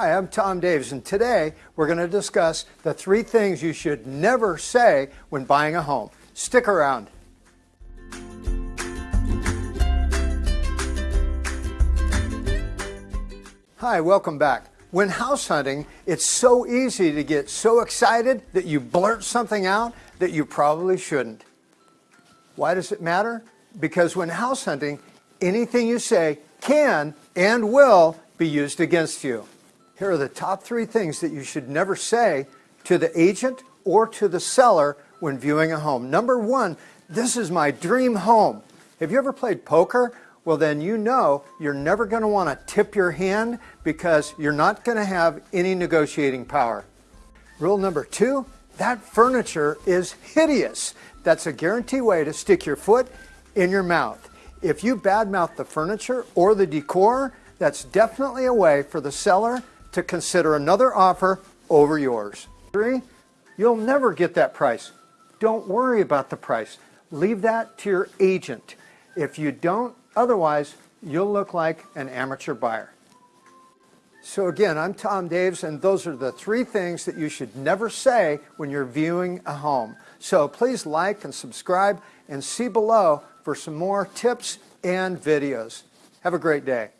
Hi, I'm Tom Davis, and today we're going to discuss the three things you should never say when buying a home. Stick around. Hi, welcome back. When house hunting, it's so easy to get so excited that you blurt something out that you probably shouldn't. Why does it matter? Because when house hunting, anything you say can and will be used against you. Here are the top three things that you should never say to the agent or to the seller when viewing a home. Number one, this is my dream home. Have you ever played poker? Well, then you know you're never going to want to tip your hand because you're not going to have any negotiating power. Rule number two, that furniture is hideous. That's a guarantee way to stick your foot in your mouth. If you badmouth the furniture or the decor, that's definitely a way for the seller to consider another offer over yours. Three, you'll never get that price. Don't worry about the price. Leave that to your agent. If you don't, otherwise, you'll look like an amateur buyer. So again, I'm Tom Davis, and those are the three things that you should never say when you're viewing a home. So please like and subscribe and see below for some more tips and videos. Have a great day.